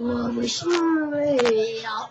我不需要。